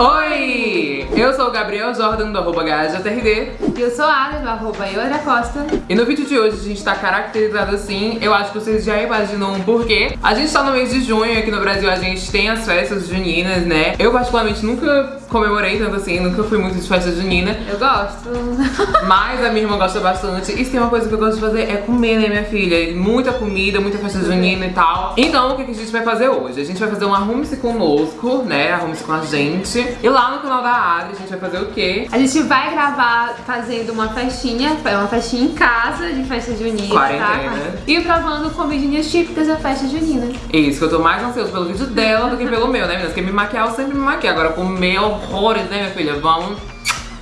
Oi! Eu sou o Gabriel Jordan do arroba E eu sou a Ada do arroba Eura Costa E no vídeo de hoje a gente tá caracterizado assim Eu acho que vocês já imaginam um porquê A gente tá no mês de junho aqui no Brasil A gente tem as festas juninas, né? Eu particularmente nunca comemorei tanto assim Nunca fui muito de festa junina Eu gosto Mas a minha irmã gosta bastante E se tem uma coisa que eu gosto de fazer é comer, né minha filha? Muita comida, muita festa junina e tal Então o que a gente vai fazer hoje? A gente vai fazer um arrume-se conosco, né? Arrume-se com a gente E lá no canal da Adri a gente vai fazer o quê? A gente vai gravar fazendo uma festinha Uma festinha em casa de festa junina Quarentena. tá? E provando comidinhas típicas da festa junina Isso, que eu tô mais ansioso pelo vídeo dela do que pelo meu, né meninas? Porque me maquiar eu sempre me maquio Agora comer horrores, né minha filha? Vamos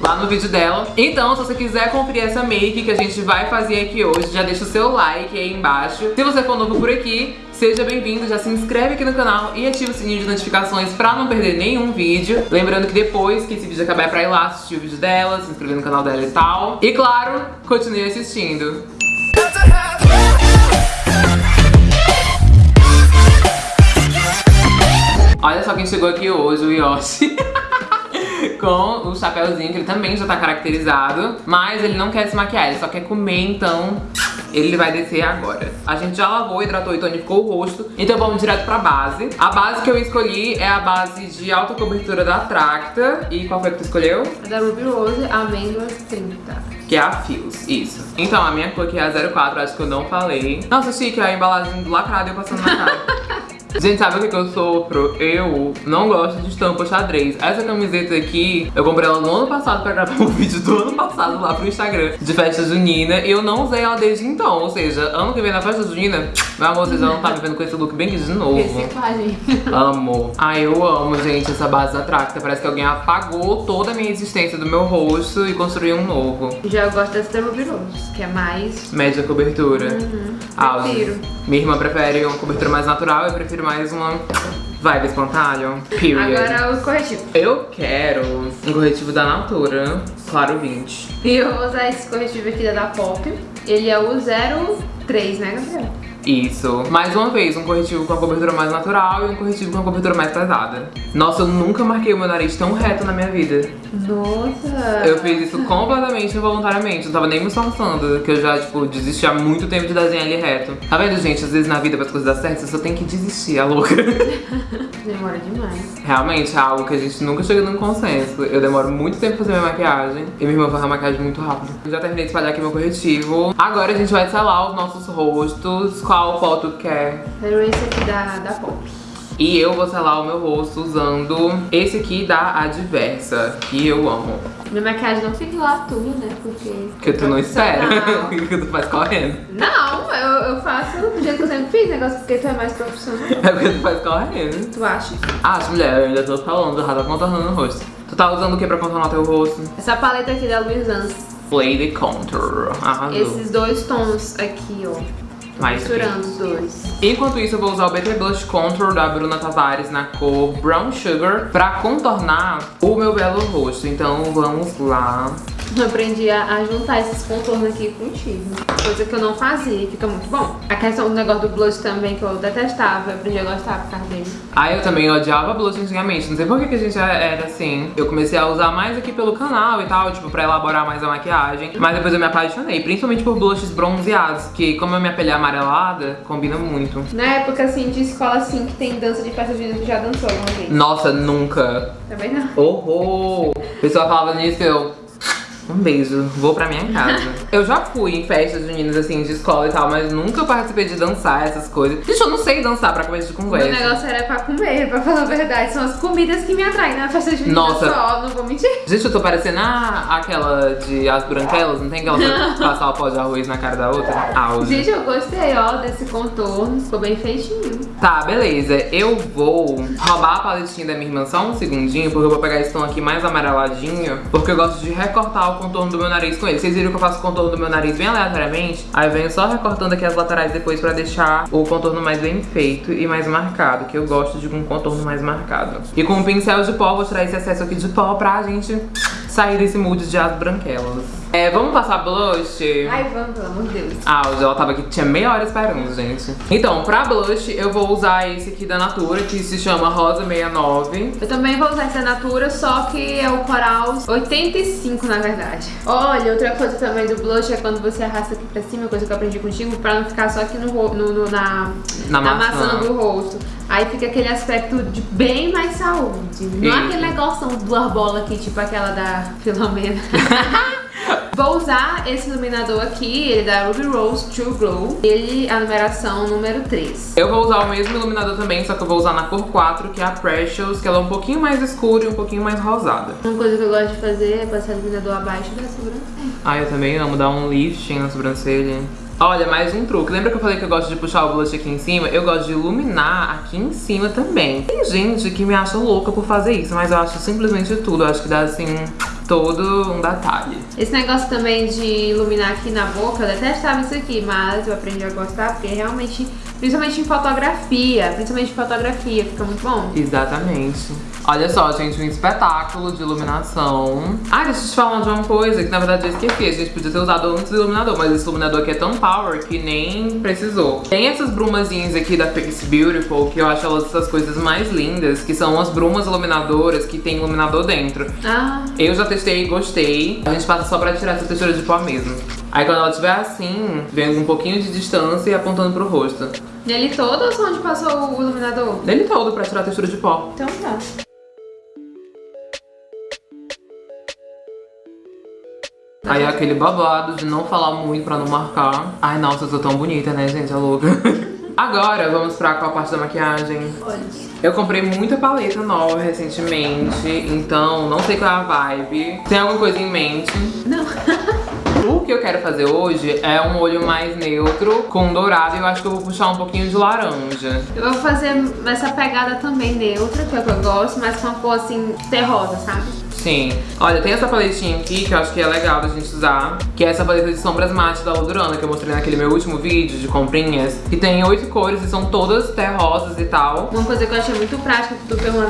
lá no vídeo dela. Então, se você quiser conferir essa make que a gente vai fazer aqui hoje, já deixa o seu like aí embaixo. Se você for novo por aqui, seja bem-vindo, já se inscreve aqui no canal e ativa o sininho de notificações pra não perder nenhum vídeo. Lembrando que depois que esse vídeo acabar é pra ir lá assistir o vídeo dela, se inscrever no canal dela e tal. E claro, continue assistindo. Olha só quem chegou aqui hoje, o Yoshi. com o chapéuzinho, que ele também já tá caracterizado. Mas ele não quer se maquiar, ele só quer comer, então ele vai descer agora. A gente já lavou, hidratou e tonificou o rosto, então vamos direto pra base. A base que eu escolhi é a base de alta cobertura da Tracta. E qual foi que tu escolheu? A da Ruby Rose, Amêndoas 30 que é a Fios, isso. Então, a minha cor aqui é a 04, acho que eu não falei. Nossa, chique, a embalagem lacrada e eu passando na cara. Gente, sabe o que, que eu sofro? Eu não gosto de estampa xadrez. Essa camiseta aqui, eu comprei ela no ano passado pra gravar um vídeo do ano passado lá pro Instagram de festa junina. E eu não usei ela desde então. Ou seja, ano que vem na festa junina, meu amor, vocês já não tá me vendo com esse look bem aqui de novo. Reciclagem. Amo. Ai, eu amo, gente, essa base da Tracta. Parece que alguém apagou toda a minha existência do meu rosto e construiu um novo. Já eu gosto dessa da Ruby Rose, que é mais... Média cobertura. Uhum. Ah, Prefiro. Minha irmã prefere uma cobertura mais natural, eu prefiro mais uma vibe espantalho. Period. Agora o corretivo. Eu quero um corretivo da Natura, claro 20. E eu vou usar esse corretivo aqui da da Pop. Ele é o 03, né, Gabriel? Isso. Mais uma vez, um corretivo com a cobertura mais natural e um corretivo com a cobertura mais pesada. Nossa, eu nunca marquei o meu nariz tão reto na minha vida. Nossa! Eu fiz isso completamente involuntariamente, não tava nem me esforçando, que eu já, tipo, desisti há muito tempo de desenhar ele reto. Tá vendo, gente? Às vezes na vida, para as coisas dar certo, você só tem que desistir, a louca. Demora demais. Realmente é algo que a gente nunca chega num consenso. Eu demoro muito tempo pra fazer minha maquiagem e minha irmã faz a maquiagem muito rápido. Eu já terminei de espalhar aqui meu corretivo. Agora a gente vai selar os nossos rostos. Qual foto quer? Quero esse aqui da, da Pop. E eu vou selar o meu rosto usando esse aqui da Adversa, que eu amo. Minha maquiagem não fica lá tudo, né? Porque. Que tu não espera, que tu faz correndo. Não, eu, eu faço do jeito que eu sempre fiz, negócio porque tu é mais profissional. É porque tu faz correndo. Tu acha? Ah, mulher, eu ainda tô falando, já tá contornando o rosto. Tu tá usando o que pra contornar teu rosto? Essa paleta aqui da Louis Vuitton. Play the Contour. Arrasou. Esses dois tons aqui, ó. Mais Misturando os dois. Enquanto isso, eu vou usar o BT Blush Contour da Bruna Tavares na cor Brown Sugar pra contornar o meu belo rosto. Então vamos lá. Eu aprendi a, juntar esses contornos aqui contigo. Coisa que eu não fazia e fica muito bom. A questão do negócio do blush também, que eu detestava, eu aprendi a gostar por causa dele. Ah, eu também odiava blush antigamente. Não sei por que, que a gente era assim. Eu comecei a usar mais aqui pelo canal e tal, tipo, pra elaborar mais a maquiagem. Mas depois eu me apaixonei, principalmente por blushes bronzeados, que como a minha pele é amarelada, combina muito. Na época, assim, de escola, assim, que tem dança de festa junina, tu já dançou alguma vez? Nossa, nunca. Também não. Horror! A pessoa falava nisso eu... Um beijo, vou pra minha casa. eu já fui em festas juninas, assim, de escola e tal, mas nunca participei de dançar essas coisas. Gente, eu não sei dançar pra começo de O conversa. negócio era pra comer, pra falar a verdade. São as comidas que me atraem na festa junina Nossa. só, não vou mentir. Gente, eu tô parecendo a, aquela de As Branquelas, não tem aquela que passar o pó de arroz na cara da outra? Auge. Gente, eu gostei, ó, desse contorno. Ficou bem feitinho. Tá, beleza. Eu vou roubar a paletinha da minha irmã só um segundinho, porque eu vou pegar esse tom aqui mais amareladinho, porque eu gosto de recortar o contorno do meu nariz com ele. Vocês viram que eu faço o contorno do meu nariz bem aleatoriamente? Aí eu venho só recortando aqui as laterais depois pra deixar o contorno mais bem feito e mais marcado, que eu gosto de um contorno mais marcado. E com um pincel de pó, vou tirar esse excesso aqui de pó pra gente sair desse mood de as branquelas. É, vamos passar blush? Ai, vamos, pelo amor de Deus. Ah, hoje ela tava aqui, tinha meia hora esperando, gente. Então, pra blush, eu vou usar esse aqui da Natura, que se chama Rosa 69. Eu também vou usar essa Natura, só que é o Coral 85, na verdade. Olha, outra coisa também do blush é quando você arrasta aqui pra cima, coisa que eu aprendi contigo, pra não ficar só aqui no, no- no- na, Na na maçã. maçã do rosto. Aí fica aquele aspecto de bem mais saúde. Não é Isso. aquele negócio do arbola aqui, tipo aquela da Filomena. Vou usar esse iluminador aqui, ele é da Ruby Rose True Glow. Ele é a numeração número 3. Eu vou usar o mesmo iluminador também, só que eu vou usar na cor 4, que é a Precious, que ela é um pouquinho mais escura e um pouquinho mais rosada. Uma coisa que eu gosto de fazer é passar iluminador abaixo da sobrancelha. Ah, eu também amo dar um lifting na sobrancelha. Olha, mais um truque. Lembra que eu falei que eu gosto de puxar o blush aqui em cima? Eu gosto de iluminar aqui em cima também. Tem gente que me acha louca por fazer isso, mas eu acho simplesmente tudo. Eu acho que dá, assim, todo um detalhe. Esse negócio também de iluminar aqui na boca, eu detestava isso aqui, mas eu aprendi a gostar porque realmente, principalmente em fotografia, principalmente em fotografia, fica muito bom. Exatamente. Olha só, gente, um espetáculo de iluminação. Ah, deixa eu te falar de uma coisa que na verdade eu esqueci. A gente podia ter usado antes do iluminador, mas esse iluminador aqui é tão power que nem precisou. Tem essas brumazinhas aqui da Face Beautiful, que eu acho elas essas coisas mais lindas, que são as brumas iluminadoras que tem iluminador dentro. Ah, Eu já testei e gostei. A gente passa só pra tirar essa textura de pó mesmo. Aí quando ela estiver assim, vem um pouquinho de distância e apontando pro rosto. nele todo ou só onde passou o iluminador? Nele todo pra tirar a textura de pó. Então tá. Aí é aquele babado de não falar muito pra não marcar. Ai, nossa, eu sou tão bonita, né, gente? É louca. Agora, vamos pra qual parte da maquiagem? Olha. Eu comprei muita paleta nova recentemente, então não sei qual é a vibe. Tem alguma coisa em mente? Não. O que eu quero fazer hoje é um olho mais neutro, com dourado, e eu acho que eu vou puxar um pouquinho de laranja. Eu vou fazer essa pegada também neutra, que é o que eu gosto, mas com uma cor assim, terrosa, sabe? Sim. Olha, tem essa paletinha aqui que eu acho que é legal da gente usar, que é essa paleta de sombras mate da Ludurana, que eu mostrei naquele meu último vídeo de comprinhas, que tem oito cores e são todas terrosas e tal. Uma coisa que eu achei muito prática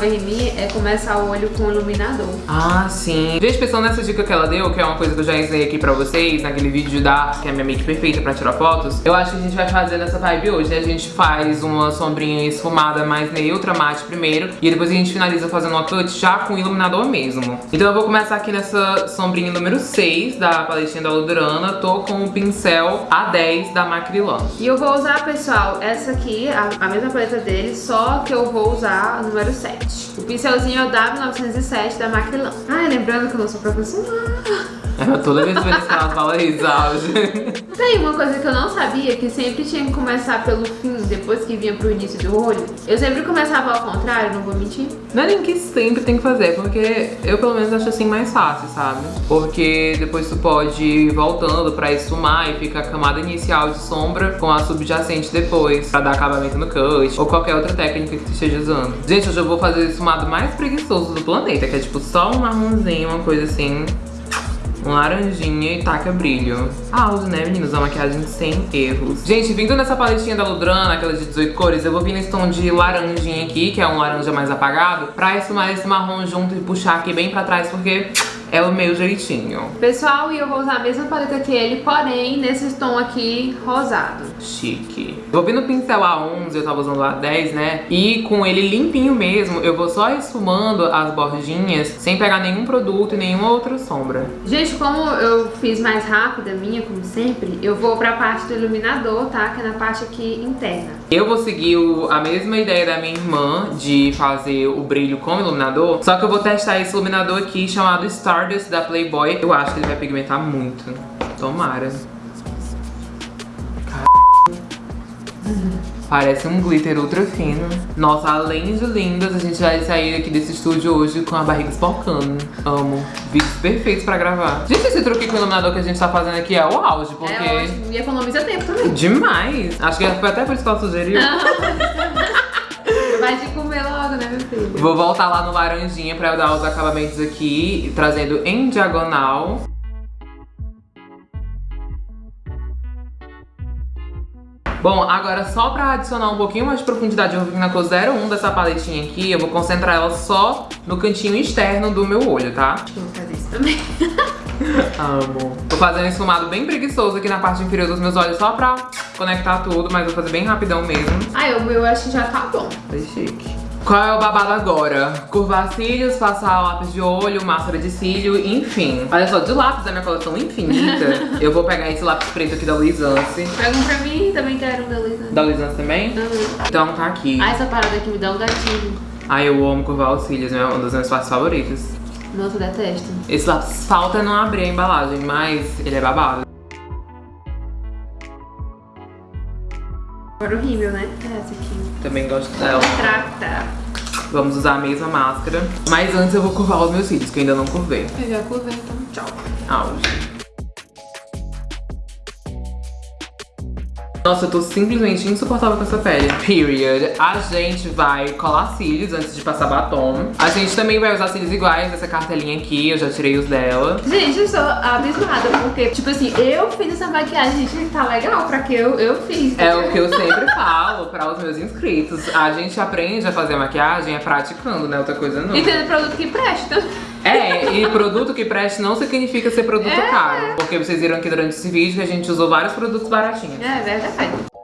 vez em mim é começar o olho com iluminador. Ah, sim. Gente, pensando nessa dica que ela deu, que é uma coisa que eu já ensinei aqui pra vocês, naquele vídeo da que é a minha make perfeita pra tirar fotos, eu acho que a gente vai fazer nessa vibe hoje, né? A gente faz uma sombrinha esfumada mais neutra, mate primeiro, e depois a gente finaliza fazendo uma cut já com iluminador mesmo. Então eu vou começar aqui nessa sombrinha número 6 da paletinha da Ludurana, tô com o pincel A10 da Macrilan. E eu vou usar, pessoal, essa aqui, a, a mesma paleta dele, só que eu vou usar a número 7. O pincelzinho é o W907 da Macrylan. Ai, lembrando que eu não sou profissional. É, toda vez que ela fala isso, sabe? Tem uma coisa que eu não sabia, que sempre tinha que começar pelo fim, depois que vinha pro início do olho. Eu sempre começava ao contrário, não vou mentir. Não é nem que sempre tem que fazer, porque eu pelo menos acho assim mais fácil, sabe? Porque depois tu pode ir voltando pra esfumar e fica a camada inicial de sombra com a subjacente depois, pra dar acabamento no cut, ou qualquer outra técnica que tu esteja usando. Gente, hoje eu vou fazer o esfumado mais preguiçoso do planeta, que é tipo só um marronzinho, uma coisa assim... Um laranjinha e taca brilho. Áudio, né, meninos? Uma maquiagem sem erros. Gente, vindo nessa paletinha da Ludrana, aquela de 18 cores, eu vou vir nesse tom de laranjinha aqui, que é um laranja mais apagado, pra esfumar esse marrom junto e puxar aqui bem pra trás, porque é o meu jeitinho. Pessoal, e eu vou usar a mesma paleta que ele, porém nesse tom aqui rosado. Chique. Vou vir no pincel A11, eu tava usando o A10, né? E com ele limpinho mesmo, eu vou só esfumando as bordinhas, sem pegar nenhum produto e nenhuma outra sombra. Gente, como eu fiz mais rápido a minha, como sempre, eu vou pra parte do iluminador, tá? Que é na parte aqui interna. Eu vou seguir o- a mesma ideia da minha irmã de fazer o brilho com iluminador, só que eu vou testar esse iluminador aqui chamado Stardust da Playboy. Eu acho que ele vai pigmentar muito. Tomara. Parece um glitter ultra fino. Nossa, além de lindas, a gente vai sair aqui desse estúdio hoje com a barriga espocando. Amo. Vídeos perfeitos pra gravar. Gente, esse truque com o iluminador que a gente tá fazendo aqui é o auge, porque... É ótimo, e economiza tempo também. Demais! Acho que foi até por isso que ela sugeriu. Vou voltar lá no laranjinha pra eu dar os acabamentos aqui, trazendo em diagonal. Bom, agora só pra adicionar um pouquinho mais de profundidade, eu vou vir na cor 01 dessa paletinha aqui, eu vou concentrar ela só no cantinho externo do meu olho, tá? Eu vou fazer isso também. Amo. Tô fazendo um esfumado bem preguiçoso aqui na parte inferior dos meus olhos só pra conectar tudo, mas vou fazer bem rapidão mesmo. Ai, o meu acho que já tá bom. Foi chique. Qual é o babado agora? Curvar cílios, passar lápis de olho, máscara de cílio, enfim. Olha só, de lápis da minha coleção infinita, eu vou pegar esse lápis preto aqui da Luisance. Pega um pra mim, também quero um da Luísa. Da Luisance também? Uhum. Então tá aqui. Ah, essa parada aqui me dá um gatilho. Ai, eu amo curvar os cílios, é um dos meus partes favoritos. Nossa, eu detesto. Esse lápis falta não abrir a embalagem, mas ele é babado. Agora o rímel, né? É essa aqui. Também gosto dela. Trata. Vamos usar a mesma máscara. Mas antes eu vou curvar os meus cílios, que eu ainda não curvei. Eu já curvei, então tchau. Auge. Nossa, eu tô simplesmente insuportável com essa pele. Period. A gente vai colar cílios antes de passar batom. A gente também vai usar cílios iguais dessa cartelinha aqui, eu já tirei os dela. Gente, eu sou abismada, porque, tipo assim, eu fiz essa maquiagem, gente, tá legal pra que eu, eu fiz. É o que eu sempre falo para os meus inscritos. A gente aprende a fazer maquiagem é praticando, né? Outra coisa não. E tendo produto que presta. É, e produto que preste não significa ser produto É. caro. Porque vocês viram aqui durante esse vídeo que a gente usou vários produtos baratinhos. É verdade.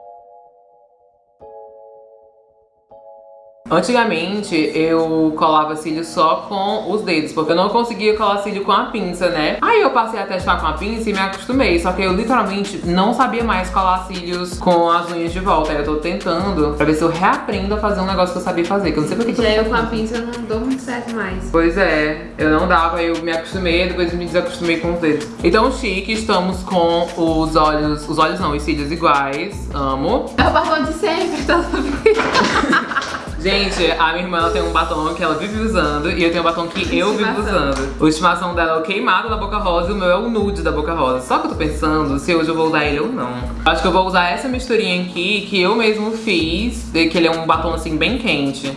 Antigamente eu colava cílio só com os dedos, porque eu não conseguia colar cílio com a pinça, né? Aí eu passei a testar com a pinça e me acostumei, só que eu literalmente não sabia mais colar cílios com as unhas de volta. Aí eu tô tentando pra ver se eu reaprendo a fazer um negócio que eu sabia fazer, que eu não sei por que que Já eu com a pinça não dou muito certo mais. Pois é, eu não dava, eu me acostumei, depois me desacostumei com os dedos. Então, chique, estamos com os olhos, os olhos não, os cílios iguais, amo. É o batom de sempre, todo mundo. Gente, a minha irmã ela tem um batom que ela vive usando e eu tenho um batom que eu vivo usando. O estimação dela é o queimado da Boca Rosa e o meu é o nude da Boca Rosa. Só que eu tô pensando se hoje eu vou usar ele ou não. Acho que eu vou usar essa misturinha aqui que eu mesmo fiz, que ele é um batom assim bem quente.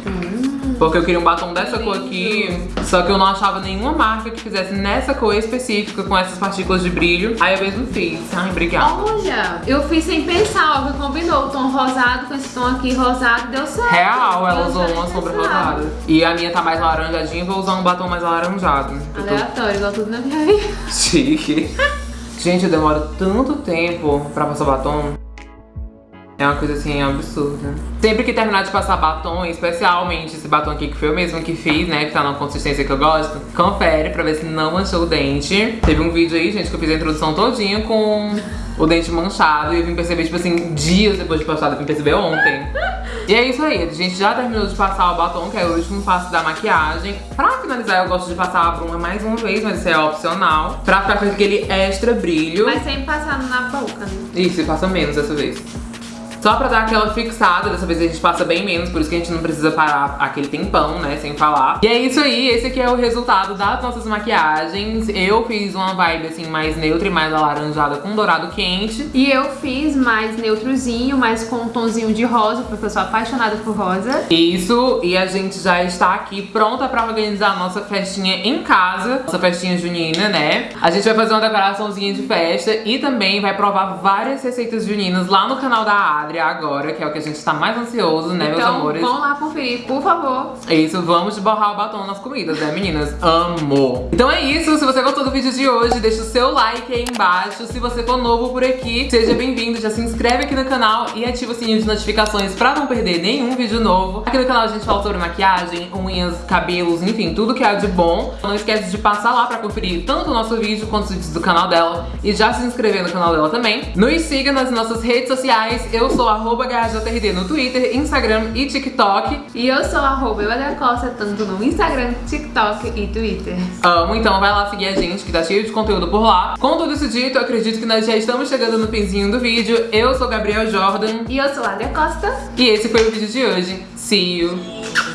Porque eu queria um batom dessa cor aqui, só que eu não achava nenhuma marca que fizesse nessa cor específica com essas partículas de brilho. Aí eu mesmo fiz. Ai, obrigada. Olha, eu fiz sem pensar, ó, que combinou o tom rosado com esse tom aqui rosado, deu certo. Real, ela usou uma sombra rosada. E a minha tá mais laranjadinha, vou usar um batom mais alaranjado. Tô Aleatório, igual tudo na minha vida. Chique. Gente, eu demoro tanto tempo pra passar batom. É uma coisa assim absurda. Sempre que terminar de passar batom, especialmente esse batom aqui que foi eu mesmo que fiz, né? Que tá na consistência que eu gosto, confere pra ver se não manchou o dente. Teve um vídeo aí, gente, que eu fiz a introdução todinha com o dente manchado e eu vim perceber, tipo assim, dias depois de passar, eu vim perceber ontem. E é isso aí, a gente já terminou de passar o batom, que é o último passo da maquiagem. Pra finalizar, eu gosto de passar a bruma mais uma vez, mas isso é opcional. Pra ficar com aquele extra brilho. Mas sem passar na boca, né? Isso, e passa menos dessa vez. Só pra dar aquela fixada, dessa vez a gente passa bem menos, por isso que a gente não precisa parar aquele tempão, né, sem falar. E é isso aí, esse aqui é o resultado das nossas maquiagens. Eu fiz uma vibe, assim, mais neutra e mais alaranjada com dourado quente. E eu fiz mais neutrozinho, mais com um tonzinho de rosa, porque eu sou apaixonada por rosa. Isso, e a gente já está aqui pronta pra organizar a nossa festinha em casa, nossa festinha junina, né? A gente vai fazer uma decoraçãozinha de festa e também vai provar várias receitas juninas lá no canal da Agora, que é o que a gente tá mais ansioso, né, meus então amores? vão lá conferir, por favor. É isso, vamos borrar o batom nas comidas, né, meninas? Amo! Então é isso, se você gostou do vídeo de hoje, deixa o seu like aí embaixo. Se você for novo por aqui, seja bem-vindo, já se inscreve aqui no canal e ativa o sininho de notificações pra não perder nenhum vídeo novo. Aqui no canal a gente fala sobre maquiagem, unhas, cabelos, enfim, tudo que há de bom. Não esquece de passar lá pra conferir tanto o nosso vídeo quanto os vídeos do canal dela e já se inscrever no canal dela também. Nos siga nas nossas redes sociais, eu sou arroba GHJRD no Twitter, Instagram e TikTok. E eu sou arroba Costa, tanto no Instagram, TikTok e Twitter. Amo, então vai lá seguir a gente que tá cheio de conteúdo por lá. Com tudo isso dito, eu acredito que nós já estamos chegando no finzinho do vídeo. Eu sou Gabriel Jordan E eu sou a Costa. e esse foi o vídeo de hoje. See you!